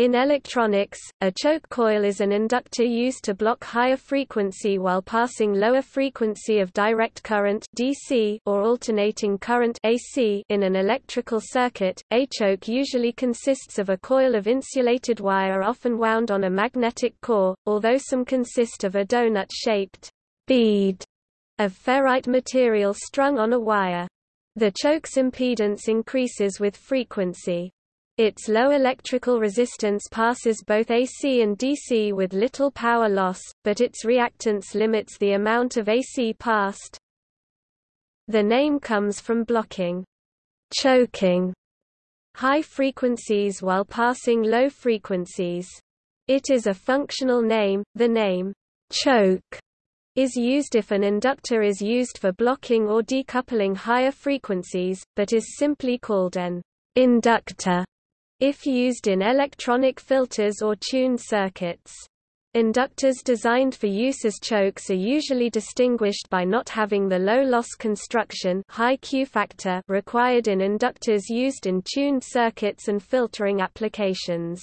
In electronics, a choke coil is an inductor used to block higher frequency while passing lower frequency of direct current DC or alternating current AC in an electrical circuit. A choke usually consists of a coil of insulated wire often wound on a magnetic core, although some consist of a donut-shaped bead of ferrite material strung on a wire. The choke's impedance increases with frequency. Its low electrical resistance passes both AC and DC with little power loss, but its reactance limits the amount of AC passed. The name comes from blocking, choking, high frequencies while passing low frequencies. It is a functional name. The name choke is used if an inductor is used for blocking or decoupling higher frequencies, but is simply called an inductor if used in electronic filters or tuned circuits. Inductors designed for use as chokes are usually distinguished by not having the low loss construction high Q factor required in inductors used in tuned circuits and filtering applications.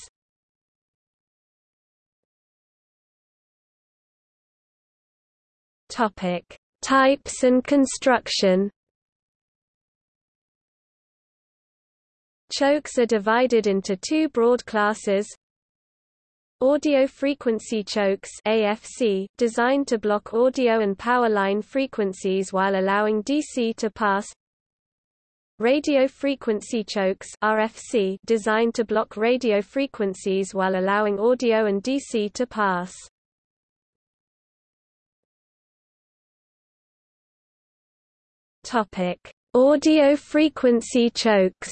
Topic: Types and construction Chokes are divided into two broad classes. Audio frequency chokes AFC, designed to block audio and power line frequencies while allowing DC to pass. Radio frequency chokes RFC, designed to block radio frequencies while allowing audio and DC to pass. Topic: Audio frequency chokes.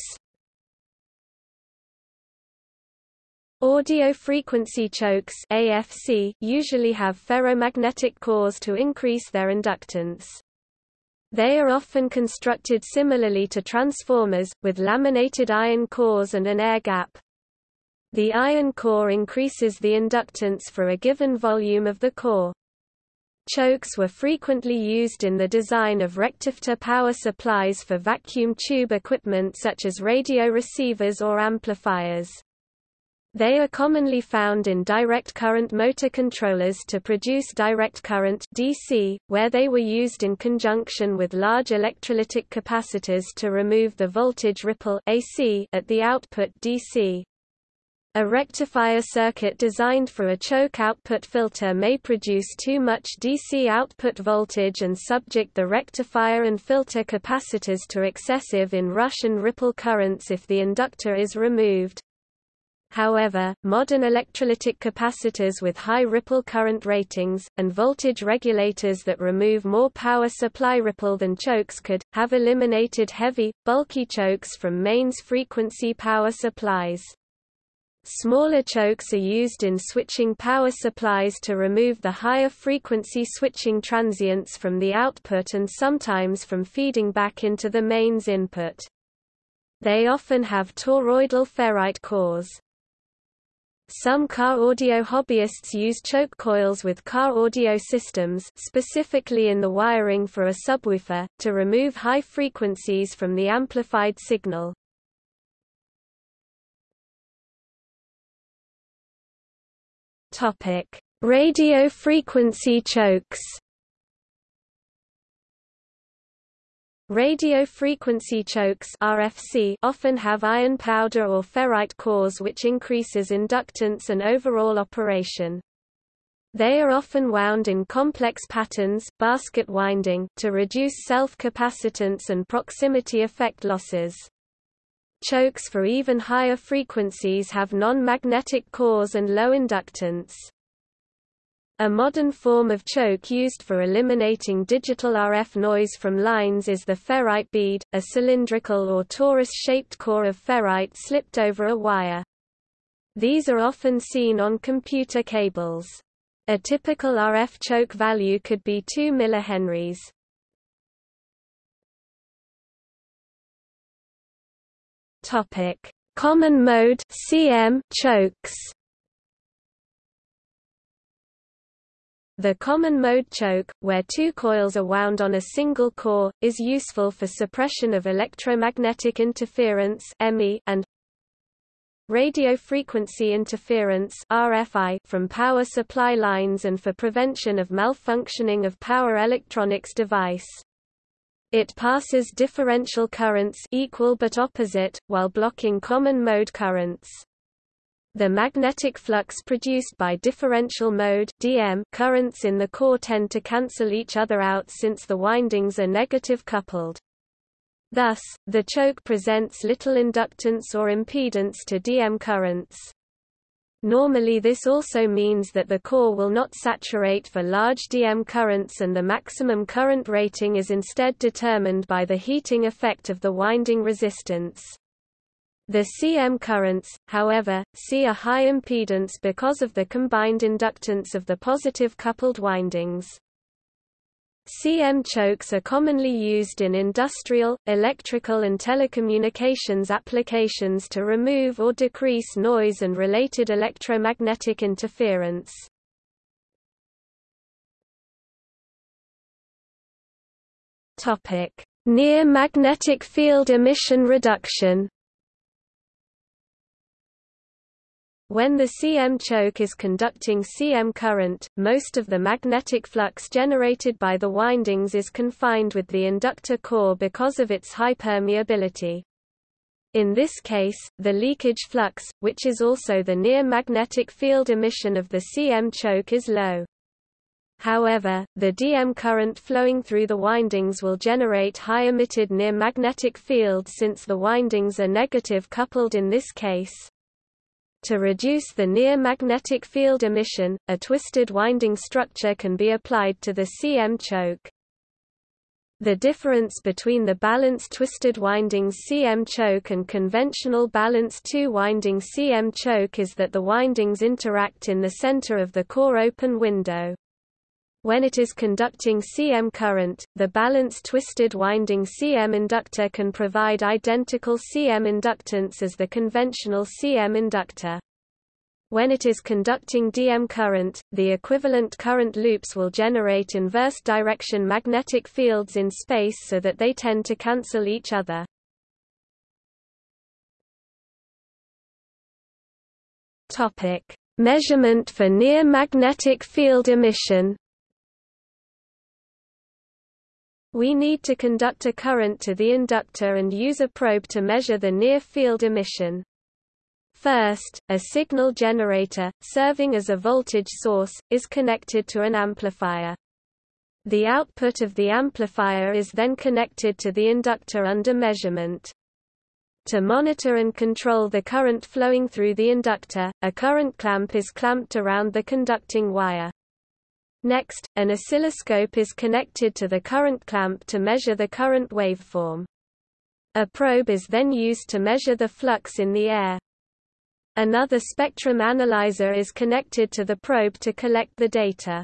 Audio frequency chokes AFC usually have ferromagnetic cores to increase their inductance. They are often constructed similarly to transformers, with laminated iron cores and an air gap. The iron core increases the inductance for a given volume of the core. Chokes were frequently used in the design of rectifier power supplies for vacuum tube equipment such as radio receivers or amplifiers. They are commonly found in direct current motor controllers to produce direct current DC, where they were used in conjunction with large electrolytic capacitors to remove the voltage ripple AC at the output DC. A rectifier circuit designed for a choke output filter may produce too much DC output voltage and subject the rectifier and filter capacitors to excessive in-rush and ripple currents if the inductor is removed. However, modern electrolytic capacitors with high ripple current ratings, and voltage regulators that remove more power supply ripple than chokes could, have eliminated heavy, bulky chokes from mains frequency power supplies. Smaller chokes are used in switching power supplies to remove the higher frequency switching transients from the output and sometimes from feeding back into the mains input. They often have toroidal ferrite cores. Some car audio hobbyists use choke coils with car audio systems specifically in the wiring for a subwoofer, to remove high frequencies from the amplified signal. Radio frequency chokes Radio frequency chokes RFC often have iron powder or ferrite cores which increases inductance and overall operation. They are often wound in complex patterns basket winding to reduce self-capacitance and proximity effect losses. Chokes for even higher frequencies have non-magnetic cores and low inductance. A modern form of choke used for eliminating digital RF noise from lines is the ferrite bead, a cylindrical or torus-shaped core of ferrite slipped over a wire. These are often seen on computer cables. A typical RF choke value could be 2 mH. Topic: Common mode CM chokes. The common mode choke, where two coils are wound on a single core, is useful for suppression of electromagnetic interference and radio frequency interference RFI from power supply lines and for prevention of malfunctioning of power electronics device. It passes differential currents equal but opposite, while blocking common mode currents. The magnetic flux produced by differential mode DM currents in the core tend to cancel each other out since the windings are negative coupled. Thus, the choke presents little inductance or impedance to DM currents. Normally this also means that the core will not saturate for large DM currents and the maximum current rating is instead determined by the heating effect of the winding resistance. The CM currents, however, see a high impedance because of the combined inductance of the positive coupled windings. CM chokes are commonly used in industrial, electrical and telecommunications applications to remove or decrease noise and related electromagnetic interference. Near magnetic field emission reduction When the CM choke is conducting CM current, most of the magnetic flux generated by the windings is confined with the inductor core because of its high permeability. In this case, the leakage flux, which is also the near magnetic field emission of the CM choke is low. However, the DM current flowing through the windings will generate high emitted near magnetic field since the windings are negative coupled in this case. To reduce the near magnetic field emission, a twisted winding structure can be applied to the CM choke. The difference between the balanced twisted windings CM choke and conventional balanced two-winding CM choke is that the windings interact in the center of the core open window. When it is conducting CM current, the balanced twisted winding CM inductor can provide identical CM inductance as the conventional CM inductor. When it is conducting DM current, the equivalent current loops will generate inverse direction magnetic fields in space so that they tend to cancel each other. Topic: Measurement for near magnetic field emission. We need to conduct a current to the inductor and use a probe to measure the near-field emission. First, a signal generator, serving as a voltage source, is connected to an amplifier. The output of the amplifier is then connected to the inductor under measurement. To monitor and control the current flowing through the inductor, a current clamp is clamped around the conducting wire. Next, an oscilloscope is connected to the current clamp to measure the current waveform. A probe is then used to measure the flux in the air. Another spectrum analyzer is connected to the probe to collect the data.